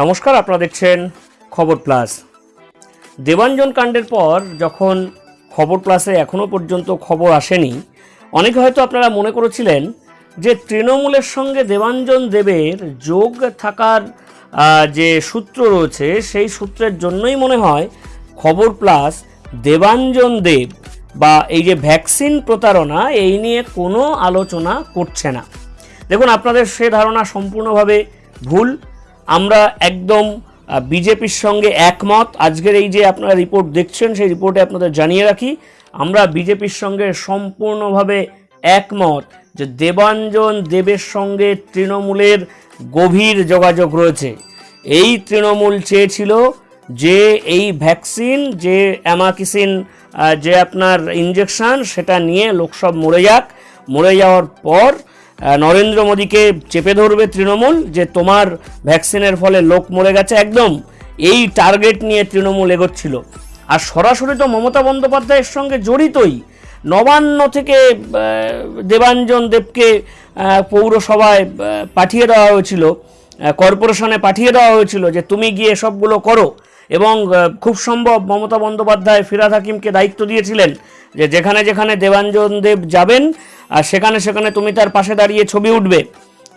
নমস্কার, আপনারা দেখছেন খবর প্লাস। দেবাঞ্জন কাণ্ডের পর যখন খবর প্লাসে এখনও পর্যন্ত খবর আসেনি, অনেকে হয়তো আপনারা মনে করেছিলেন যে তৃণমূলের সঙ্গে দেবাঞ্জন দেবের যোগ থাকার যে সূত্র রয়েছে, সেই সূত্রের জন্যই মনে হয় খবর প্লাস দেবাঞ্জন দেব বা এই যে ভ্যাকসিন প্রতারণা, এই নিয়ে কোনো আলোচনা করছে না। দেখুন, আপনাদের সে ধারণা সম্পূর্ণভাবে ভুল। আমরা একদম বিজেপির সঙ্গে একমত। আজকের এই যে আপনারা রিপোর্ট দেখছেন, সেই রিপোর্টে আপনাদের জানিয়ে রাখি, আমরা বিজেপির সঙ্গে সম্পূর্ণভাবে একমত যে দেবাঞ্জন দেবের সঙ্গে তৃণমূলের গভীর যোগাযোগ রয়েছে। এই তৃণমূল চেয়েছিল যে এই ভ্যাকসিন, যে অ্যামাকিসিন যে আপনার ইঞ্জেকশান সেটা নিয়ে লোকসব মরে যাক। মরে যাওয়ার পর নরেন্দ্র মোদীকে চেপে ধরবে তৃণমূল যে তোমার ভ্যাকসিনের ফলে লোক মরে গেছে। একদম এই টার্গেট নিয়ে তৃণমূল এগোচ্ছিল। আর সরাসরি তো মমতা বন্দ্যোপাধ্যায়ের সঙ্গে জড়িতই। নবান্ন থেকে দেবাঞ্জন দেবকে পৌরসভায় পাঠিয়ে দেওয়া হয়েছিল। কর্পোরেশনে পাঠিয়ে দেওয়া হয়েছিল যে তুমি গিয়ে সবগুলো করো। এবং খুব সম্ভব মমতা বন্দ্যোপাধ্যায় ফিরাদ হাকিমকে দায়িত্ব দিয়েছিলেন যে যেখানে যেখানে দেবাঞ্জন দেব যাবেন আর সেখানে সেখানে তুমি তার পাশে দাঁড়িয়ে ছবি উঠবে।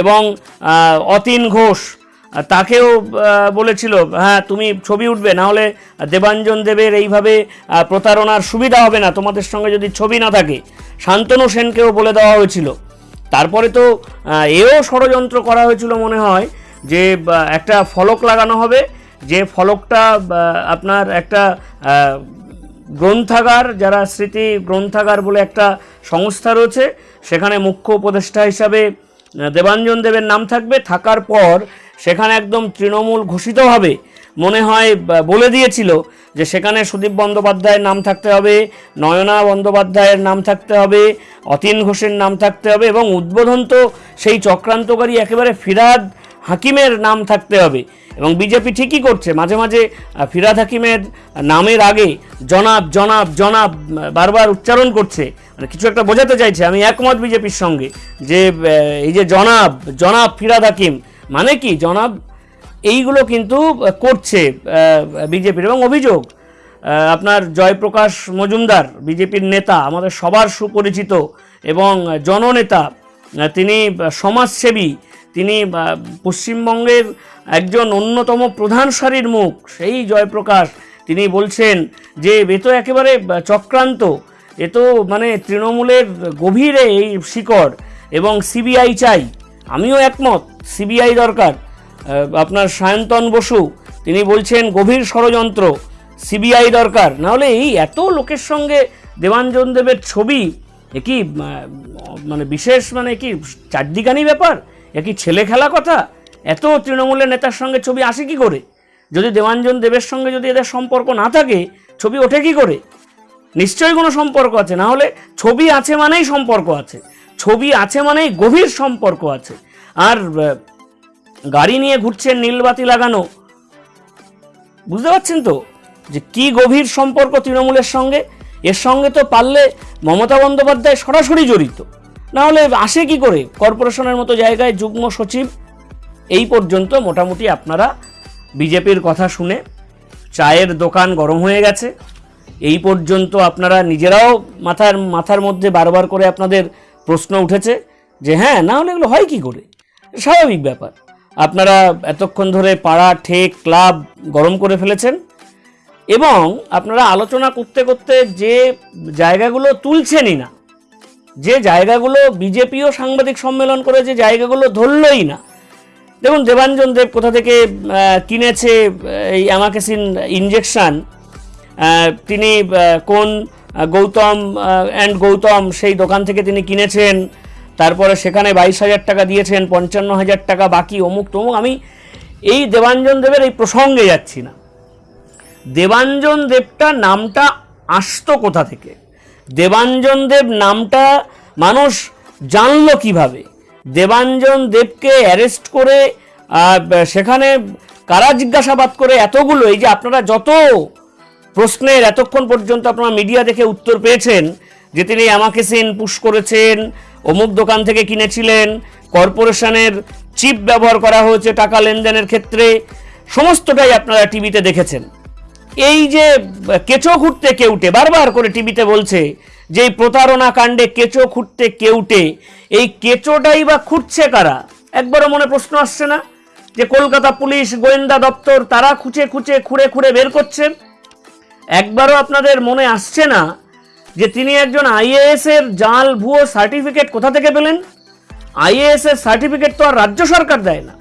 এবং অতীন ঘোষ তাকেও বলেছিল হ্যাঁ তুমি ছবি উঠবে, না হলে দেবাঞ্জন দেবের এইভাবে প্রতারণার সুবিধা হবে না, তোমাদের সঙ্গে যদি ছবি না থাকে। শান্তনু সেনকেও বলে দেওয়া হয়েছিল। তারপরে তো এও ষড়যন্ত্র করা হয়েছিল মনে হয় যে একটা ফলক লাগানো হবে যে ফলকটা আপনার একটা গ্রন্থাগার, যারা স্মৃতি গ্রন্থাগার বলে একটা সংস্থা রয়েছে, সেখানে মুখ্য উপদেষ্টা হিসাবে দেবাঞ্জন দেবের নাম থাকবে। থাকার পর সেখানে একদম তৃণমূল ঘোষিতভাবে মনে হয় বলে দিয়েছিল যে সেখানে সুদীপ বন্দ্যোপাধ্যায়ের নাম থাকতে হবে, নয়না বন্দ্যোপাধ্যায়ের নাম থাকতে হবে, অতীন ঘোষের নাম থাকতে হবে এবং উদ্বোধন তো সেই চক্রান্তকারী একেবারে ফিরাদ হাকিমের নাম থাকতে হবে। এবং বিজেপি ঠিকই করছে। মাঝে মাঝে ফিরাদ হাকিমের নামের আগে জনাব জনাব জনাব বারবার উচ্চারণ করছে। মানে কিছু একটা বোঝাতে চাইছে। আমি একমত বিজেপির সঙ্গে যে এই যে জনাব জনাব ফিরাদ হাকিম মানে কি? জনাব এইগুলো কিন্তু করছে বিজেপির। এবং অভিযোগ আপনার জয়প্রকাশ মজুমদার, বিজেপির নেতা, আমাদের সবার সুপরিচিত এবং জননেতা তিনি সমাজসেবী তিনি পশ্চিমবঙ্গের একজন অন্যতম প্রধান সারির মুখ, সেই জয়প্রকাশ। তিনি বলছেন যে, এ তো একেবারে চক্রান্ত। এ তো মানে তৃণমূলের গভীরে এই শিকড় এবং সিবিআই চাই। আমিও একমত, সিবিআই দরকার। আপনার সায়ন্তন বসু, তিনি বলছেন, গভীর ষড়যন্ত্র, সিবিআই দরকার। নাহলে এই এত লোকের সঙ্গে দেবাঞ্জন দেবের ছবি, এ কি মানে বিশেষ মানে কি, চারদিকানি ব্যাপার? এ কি ছেলে খেলা কথা? এত তৃণমূলের নেতার সঙ্গে ছবি আসে কি করে? যদি দেবাঞ্জন দেবের সঙ্গে যদি এদের সম্পর্ক না থাকে, ছবি ওঠে কি করে? নিশ্চয়ই কোনো সম্পর্ক আছে। না হলে ছবি আছে মানেই সম্পর্ক আছে। ছবি আছে মানেই গভীর সম্পর্ক আছে। আর গাড়ি নিয়ে ঘুরছেন নীলবাতি লাগানো। বুঝতে পারছেন তো? যে কি গভীর সম্পর্ক তৃণমূলের সঙ্গে? এর সঙ্গে তো পারলে মমতা বন্দ্যোপাধ্যায় সরাসরি জড়িত। না হলে আসে কি করে? কর্পোরেশনের মতো জায়গায় যুগ্ম সচিব, এই পর্যন্ত মোটামুটি আপনারা বিজেপির কথা শুনে চায়ের দোকান গরম হয়ে গেছে। এই পর্যন্ত আপনারা নিজেরাও মাথার মাথার মধ্যে বারবার করে আপনাদের প্রশ্ন উঠেছে যে হ্যাঁ না হলে এগুলো হয় কি করে? স্বাভাবিক ব্যাপার। আপনারা এতক্ষণ ধরে পাড়া, ঠেক, ক্লাব গরম করে ফেলেছেন এবং আপনারা আলোচনা করতে করতে যে জায়গাগুলো তুলছেনই না যে জায়গাগুলো বিজেপিও সাংবাদিক সম্মেলন করে, যে জায়গাগুলো ধরলই না। দেখুন, দেবাঞ্জন দেব কোথা থেকে কিনেছে এই অ্যামাকেসিন ইঞ্জেকশন তিনি কোন গৌতম অ্যান্ড গৌতম সেই দোকান থেকে তিনি কিনেছেন, তারপরে সেখানে বাইশ হাজার টাকা দিয়েছেন, পঞ্চান্ন হাজার টাকা বাকি, অমুক তমুক। আমি এই দেবাঞ্জন দেবের এই প্রসঙ্গে যাচ্ছি না। দেবাঞ্জন দেবটা নামটা আসতো কোথা থেকে? দেবাঞ্জন দেব নামটা মানুষ জানলো কীভাবে? দেবাঞ্জন দেবকে অ্যারেস্ট করে সেখানে কারা জিজ্ঞাসাবাদ করে এতগুলো? এই যে আপনারা যত প্রশ্নের এতক্ষণ পর্যন্ত আপনারা মিডিয়া দেখে উত্তর পেয়েছেন, যে তিনি আমাকে সিন পুশ করেছেন, অমুক দোকান থেকে কিনেছিলেন, কর্পোরেশনের চিপ ব্যবহার করা হয়েছে টাকা লেনদেনের ক্ষেত্রে, সমস্তটাই আপনারা টিভিতে দেখেছেন। এই যে কেঁচো খুঁড়তে কেউটে, বারবার করে টিভিতে বলছে যে প্রতারণা কাণ্ডে কেঁচো খুঁটতে কেউটে, এই কেঁচোটাই বা খুঁটছে কারা? একবারও মনে প্রশ্ন আসছে না যে কলকাতা পুলিশ, গোয়েন্দা দপ্তর, তারা খুঁচে খুঁচে খুঁড়ে খুঁড়ে বের করছেন? একবারও আপনাদের মনে আসছে না যে তিনি একজন আইএএস এর জাল ভুয়ো সার্টিফিকেট কোথা থেকে পেলেন? আইএএস এর সার্টিফিকেট তো আর রাজ্য সরকার দেয় না।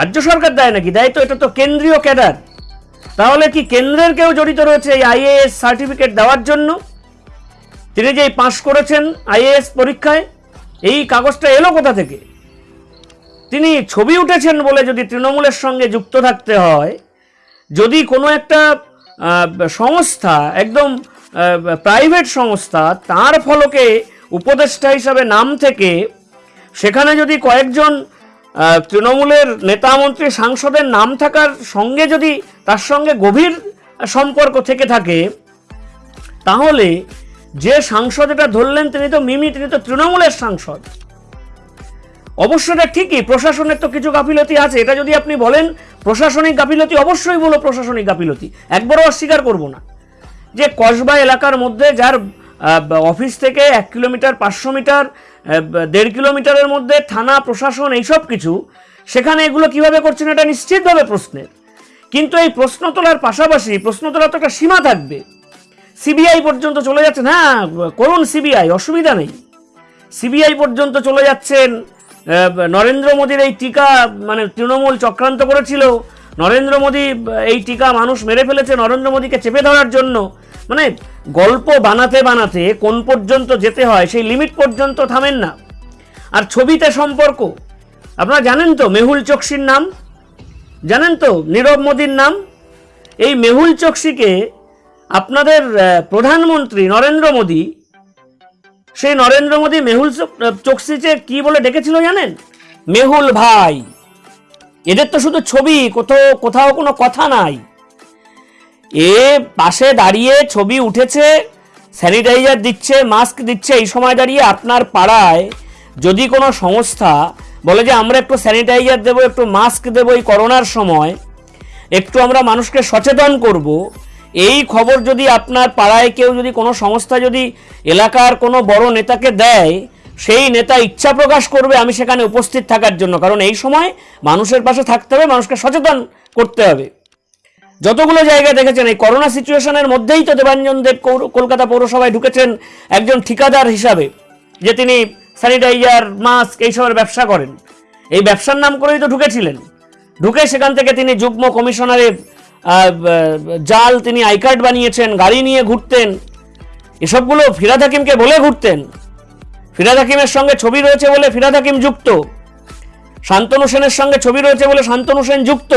রাজ্য সরকার দেয় নাকি? দেয় তো, এটা তো কেন্দ্রীয় ক্যাডার। তাহলে কি কেন্দ্রের কেউ জড়িত রয়েছে এই আইএএস সার্টিফিকেট দেওয়ার জন্য? তিনি যে পাশ করেছেন আইএএস পরীক্ষায়, এই কাগজটা এলো কোথা থেকে? তিনি ছবি উঠেছেন বলে যদি তৃণমূলের সঙ্গে যুক্ত থাকতে হয়, যদি কোনো একটা সংস্থা, একদম প্রাইভেট সংস্থা, তার ফলকে উপদেষ্টা হিসাবে নাম থেকে, সেখানে যদি কয়েকজন তৃণমূলের নেতামন্ত্রী সাংসদের নাম থাকার সঙ্গে যদি তার সঙ্গে গভীর সম্পর্ক থেকে থাকে, তাহলে যে সাংসদ এটা ধরলেন তিনি তো মিমি, তিনি তো তৃণমূলের সাংসদ। অবশ্য এটা ঠিকই, প্রশাসনের তো কিছু গাফিলতি আছে। এটা যদি আপনি বলেন, প্রশাসনিক গাফিলতি অবশ্যই বলো প্রশাসনিক গাফিলতি। একবারও অস্বীকার করব না। যে কসবা এলাকার মধ্যে যার অফিস থেকে এক কিলোমিটার, পাঁচশো মিটার দেড় কিলোমিটারের মধ্যে থানা, প্রশাসন এইসব কিছু, সেখানে এগুলো কীভাবে করছেন এটা নিশ্চিতভাবে প্রশ্নের। কিন্তু এই প্রশ্ন তোলার পাশাপাশি, প্রশ্ন তোলার তো একটা সীমা থাকবে। সিবিআই পর্যন্ত চলে যাচ্ছেন হ্যাঁ করুন সিবিআই, অসুবিধা নেই। সিবিআই পর্যন্ত চলে যাচ্ছেন নরেন্দ্র মোদীর এই টিকা মানে তৃণমূল চক্রান্ত করেছিল। নরেন্দ্র মোদী, এই টিকা মানুষ মেরে ফেলেছে, নরেন্দ্র মোদীকে চেপে ধরার জন্য। মানে গল্প বানাতে বানাতে কোন পর্যন্ত যেতে হয়, সেই লিমিট পর্যন্ত থামেন না। আর ছবিতে সম্পর্ক, আপনারা জানেন তো মেহুল চোকসির নাম? জানেন তো নীরব মোদীর নাম? এই মেহুল চোকসিকে আপনাদের প্রধানমন্ত্রী নরেন্দ্র মোদী, সেই নরেন্দ্র মোদী মেহুল চোক- চোকসিকে কি বলে ডেকেছিল জানেন? মেহুল ভাই। এদের তো শুধু ছবি, কোথাও কোথাও কোনো কথা নাই। এ পাশে দাঁড়িয়ে ছবি উঠেছে স্যানিটাইজার দিচ্ছে মাস্ক দিচ্ছে, এই সময় দাঁড়িয়ে আপনার পাড়ায় যদি কোনো সংস্থা বলে যে আমরা একটু স্যানিটাইজার দেবো, একটু মাস্ক দেবো এই করোনার সময়, একটু আমরা মানুষকে সচেতন করব, এই খবর যদি আপনার পাড়ায় কেউ যদি কোনো সংস্থা যদি এলাকার কোনো বড় নেতাকে দেয়, সেই নেতা ইচ্ছা প্রকাশ করবে আমি সেখানে উপস্থিত থাকার জন্য। কারণ এই সময় মানুষের পাশে থাকতে হবে, মানুষকে সচেতন করতে হবে। যতগুলো জায়গায় দেখেছেন এই করোনা সিচুয়েশনের মধ্যেই তো দেবাঞ্জন দেব কলকাতা পৌরসভায় ঢুকেছেন একজন ঠিকাদার হিসাবে যে তিনি স্যানিটাইজার মাস্ক এইসবের ব্যবসা করেন। এই ব্যবসার নাম করেই তো ঢুকেছিলেন। ঢুকে সেখান থেকে তিনি যুগ্ম কমিশনারের আহ, জাল তিনি আই কার্ড বানিয়েছেন গাড়ি নিয়ে ঘুরতেন। এসবগুলো ফিরাদ হাকিমকে বলে ঘুরতেন। ফিরাদ হাকিমের সঙ্গে ছবি রয়েছে বলে ফিরাদ হাকিম যুক্ত। শান্তনু সেনের সঙ্গে ছবি রয়েছে বলে শান্তনু সেন যুক্ত।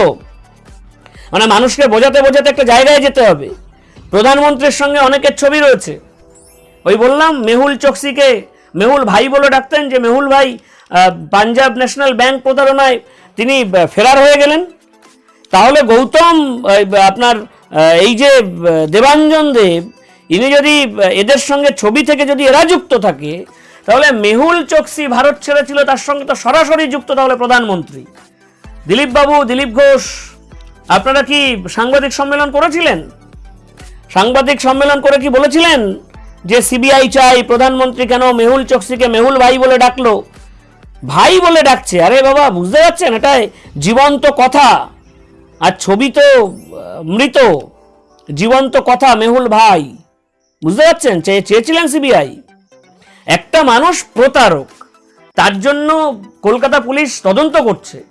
মানে মানুষকে বোঝাতে বোঝাতে একটা জায়গায় যেতে হবে। প্রধানমন্ত্রীর সঙ্গে অনেকের ছবি রয়েছে। ওই বললাম, মেহুল চোকসিকে, মেহুল ভাই বলে ডাকতেন যে, মেহুল ভাই পাঞ্জাব ন্যাশনাল ব্যাংক প্রতারণায় তিনি ফেরার হয়ে গেলেন। তাহলে গৌতম আপনার এই যে দেবাঞ্জন দেব, ইনি যদি এদের সঙ্গে ছবি থেকে যদি এরা যুক্ত থাকে, তাহলে মেহুল চোকসি ভারত ছেড়েছিল, তার সঙ্গে তো সরাসরি যুক্ত তাহলে প্রধানমন্ত্রী। দিলীপবাবু, দিলীপ ঘোষ আপনারা কি সাংবাদিক সম্মেলন করেছিলেন? সাংবাদিক সম্মেলন করে কি বলেছিলেন? যে সিবিআই চাই, প্রধানমন্ত্রী কেন মেহুল চোকসিকে মেহুল ভাই বলে ডাকলো? ভাই বলে ডাকছে। আরে বাবা, বুঝতে পারছেন? এটা জীবন্ত কথা। আর ছবি তো মৃত। জীবন্ত কথা মেহুল ভাই। বুঝতে পারছেন? চেয়ে চেয়েছিলেন সিবিআই। একটা মানুষ প্রতারক। তার জন্য কলকাতা পুলিশ তদন্ত করছে।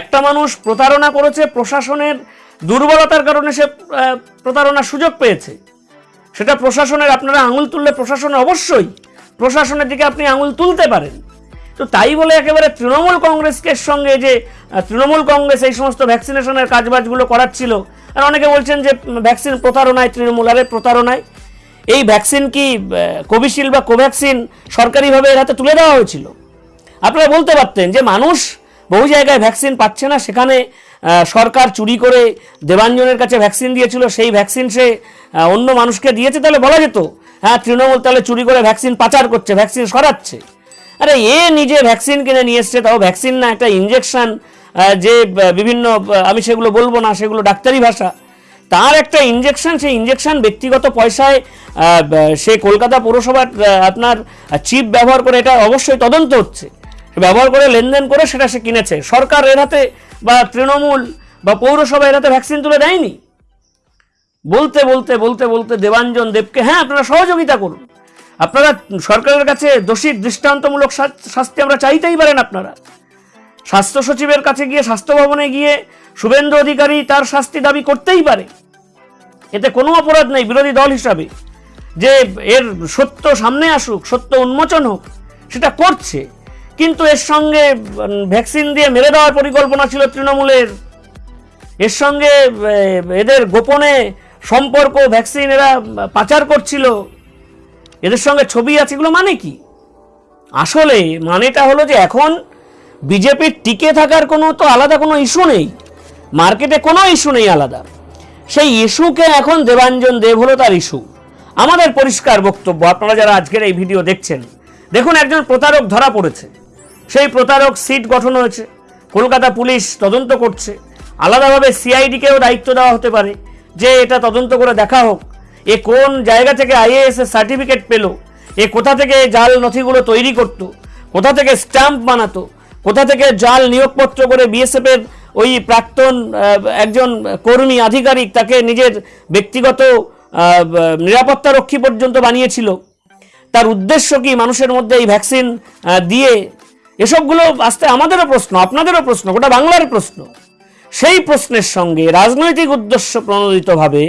একটা মানুষ প্রতারণা করেছে প্রশাসনের দুর্বলতার কারণে সে প্রতারণার সুযোগ পেয়েছে। সেটা প্রশাসনের, আপনারা আঙুল তুললে প্রশাসনের অবশ্যই প্রশাসনের দিকে আপনি আঙুল তুলতে পারেন। তো তাই বলে একেবারে তৃণমূল কংগ্রেসকে সঙ্গে যে তৃণমূল কংগ্রেস এই সমস্ত ভ্যাকসিনেশনের কাজবাজগুলো করাচ্ছিল, আর অনেকে বলছেন যে ভ্যাকসিন প্রতারণায় তৃণমূল, আরে প্রতারণায়। এই ভ্যাকসিন কি কোভিশিল্ড বা কোভ্যাক্সিন সরকারিভাবে এর হাতে তুলে দেওয়া হয়েছিল? আপনারা বলতে পারতেন যে মানুষ বহু জায়গায় ভ্যাকসিন পাচ্ছে না। সেখানে সরকার চুরি করে দেবাঞ্জনের কাছে ভ্যাকসিন দিয়েছিল, সেই ভ্যাকসিন সে অন্য মানুষকে দিয়েছে, তাহলে বলা যেত হ্যাঁ তৃণমূল তাহলে চুরি করে ভ্যাকসিন পাচার করছে, ভ্যাকসিন সরাচ্ছে। আরে, এ নিজে ভ্যাকসিন কিনে নিয়ে এসছে, তাও ভ্যাকসিন না, একটা ইঞ্জেকশন যে বিভিন্ন আমি সেগুলো বলব না, সেগুলো ডাক্তারি ভাষা। তার একটা ইঞ্জেকশন সেই ইঞ্জেকশন ব্যক্তিগত পয়সায় সে কলকাতা পৌরসভার আপনার চিপ ব্যবহার করে এটা অবশ্যই তদন্ত হচ্ছে। ব্যবহার করে লেনদেন করে সেটা সে কিনেছে। সরকার এর হাতে বা তৃণমূল বা পৌরসভা এর হাতে ভ্যাকসিন তুলে দেয়নি। বলতে বলতে বলতে বলতে দেবাঞ্জন দেবকে হ্যাঁ আপনারা সহযোগিতা করুন। আপনারা সরকারের কাছে দোষীর দৃষ্টান্তমূলক শাস্তি আমরা চাইতেই পারেন আপনারা। স্বাস্থ্য সচিবের কাছে গিয়ে, স্বাস্থ্য ভবনে গিয়ে শুভেন্দু অধিকারী তার শাস্তি দাবি করতেই পারে। এতে কোনো অপরাধ নেই বিরোধী দল হিসাবে। যে এর সত্য সামনে আসুক, সত্য উন্মোচন হোক, সেটা করছে। কিন্তু এর সঙ্গে ভ্যাকসিন দিয়ে মেরে দেওয়ার পরিকল্পনা ছিল তৃণমূলের। এর সঙ্গে এদের গোপনে সম্পর্ক, ভ্যাকসিন এরা পাচার করছিল। এদের সঙ্গে ছবি আছে, এগুলো মানে কি? আসলে মানেটা হলো যে এখন বিজেপির টিকে থাকার কোনো তো আলাদা কোনো ইস্যু নেই। মার্কেটে কোনো ইস্যু নেই আলাদা। সেই ইস্যুকে এখন দেবাঞ্জন দেব হলো তার ইস্যু। আমাদের পরিষ্কার বক্তব্য, আপনারা যারা আজকের এই ভিডিও দেখছেন, দেখুন একজন প্রতারক ধরা পড়েছে। সেই প্রতারক সিট গঠন হয়েছে। কলকাতা পুলিশ তদন্ত করছে। আলাদাভাবে সিআইডিকেও দায়িত্ব দেওয়া হতে পারে। যে এটা তদন্ত করে দেখা হোক। এ কোন জায়গা থেকে আইএএস এর সার্টিফিকেট পেল? এ কোথা থেকে জাল নথিগুলো তৈরি করত? কোথা থেকে স্ট্যাম্প বানাতো? কোথা থেকে জাল নিয়োগপত্র করে বিএসএফ এর ওই প্রাক্তন একজন কর্মী, আধিকারিক তাকে নিজের ব্যক্তিগত নিরাপত্তা রক্ষী পর্যন্ত বানিয়েছিল? তার উদ্দেশ্য কি মানুষের মধ্যে এই ভ্যাকসিন দিয়ে এসবগুলো আসতে আমাদেরও প্রশ্ন, আপনাদেরও প্রশ্ন, গোটা বাংলার প্রশ্ন। সেই প্রশ্নের সঙ্গে রাজনৈতিক উদ্দেশ্য প্রণোদিতভাবে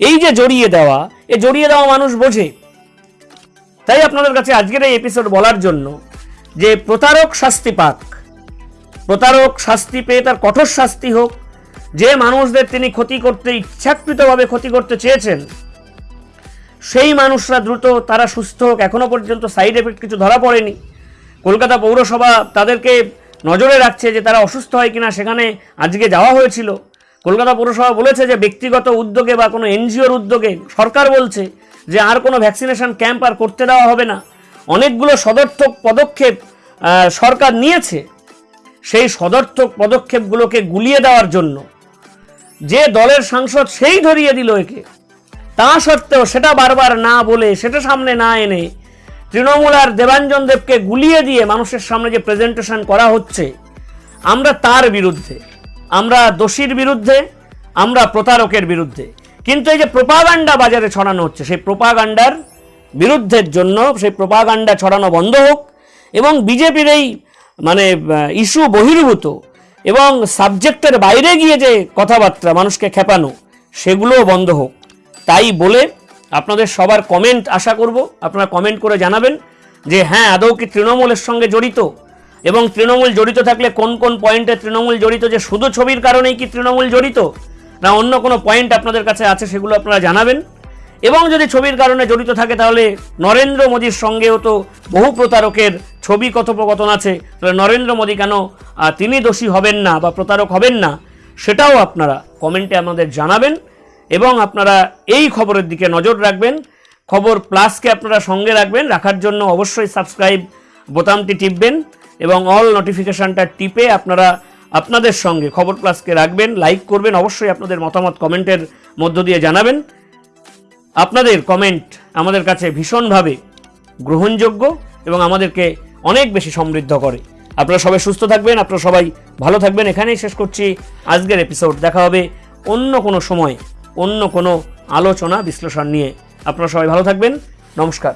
এই যে জড়িয়ে দেওয়া, এ জড়িয়ে দেওয়া মানুষ বোঝে। তাই আপনাদের কাছে আজকের এই এপিসোড বলার জন্য যে প্রতারক শাস্তি পাক, প্রতারক শাস্তি পেয়ে তার কঠোর শাস্তি হোক, যে মানুষদের তিনি ক্ষতি করতে ইচ্ছাকৃতভাবে ক্ষতি করতে চেয়েছেন, সেই মানুষরা দ্রুত তারা সুস্থ হোক, এখনও পর্যন্ত সাইড এফেক্ট কিছু ধরা পড়েনি। কলকাতা পৌরসভা তাদেরকে নজরে রাখছে যে তারা অসুস্থ হয় কিনা, সেখানে আজকে যাওয়া হয়েছিল। কলকাতা পৌরসভা বলেছে যে ব্যক্তিগত উদ্যোগে বা কোনো এনজিওর উদ্যোগে সরকার বলছে যে আর কোনো ভ্যাকসিনেশন ক্যাম্প আর করতে দেওয়া হবে না। অনেকগুলো সদর্থক পদক্ষেপ সরকার নিয়েছে সেই সদর্থক পদক্ষেপগুলোকে গুলিয়ে দেওয়ার জন্য। যে দলের সাংসদ সেই ধরিয়ে দিল একে। তা সত্ত্বেও সেটা বারবার না বলে, সেটা সামনে না এনে তৃণমূল আর দেবাঞ্জন দেবকে গুলিয়ে দিয়ে মানুষের সামনে যে প্রেজেন্টেশন করা হচ্ছে, আমরা তার বিরুদ্ধে, আমরা দোষীর বিরুদ্ধে, আমরা প্রতারকের বিরুদ্ধে। কিন্তু এই যে প্রোপাগান্ডা বাজারে ছড়ানো হচ্ছে, সেই প্রোপাগান্ডার বিরুদ্ধের জন্য, সেই প্রোপাগান্ডা ছড়ানো বন্ধ হোক এবং বিজেপির এই মানে ইস্যু বহির্ভূত এবং সাবজেক্টের বাইরে গিয়ে যে কথাবার্তা মানুষকে খেপানো, সেগুলোও বন্ধ হোক। তাই বলে আপনাদের সবার কমেন্ট আশা করব। আপনারা কমেন্ট করে জানাবেন যে হ্যাঁ আদৌ কি তৃণমূলের সঙ্গে জড়িত? এবং তৃণমূল জড়িত থাকলে কোন কোন পয়েন্টে তৃণমূল জড়িত? যে শুধু ছবির কারণেই কি তৃণমূল জড়িত? না অন্য কোনো পয়েন্ট আপনাদের কাছে আছে সেগুলো আপনারা জানাবেন। এবং যদি ছবির কারণে জড়িত থাকে তাহলে নরেন্দ্র মোদীর সঙ্গেও তো বহু প্রতারকের ছবি কথোপকথন আছে। তাহলে নরেন্দ্র মোদী কেন তিনি দোষী হবেন না বা প্রতারক হবেন না, সেটাও আপনারা কমেন্টে আমাদের জানাবেন। এবং আপনারা এই খবরের দিকে নজর রাখবেন। খবর প্লাসকে আপনারা সঙ্গে রাখবেন। রাখার জন্য অবশ্যই সাবস্ক্রাইব বোতামটি টিপবেন এবং অল নোটিফিকেশানটা টিপে আপনারা আপনাদের সঙ্গে খবর প্লাসকে রাখবেন, লাইক করবেন, অবশ্যই আপনাদের মতামত কমেন্টের মধ্য দিয়ে জানাবেন। আপনাদের কমেন্ট আমাদের কাছে ভীষণভাবে গ্রহণযোগ্য এবং আমাদেরকে অনেক বেশি সমৃদ্ধ করে। আপনারা সবাই সুস্থ থাকবেন, আপনারা সবাই ভালো থাকবেন। এখানেই শেষ করছি। আজকের এপিসোড দেখা হবে অন্য কোনো সময়। অন্য কোনো আলোচনা বিশ্লেষণ নিয়ে। আপনারা সবাই ভালো থাকবেন। নমস্কার।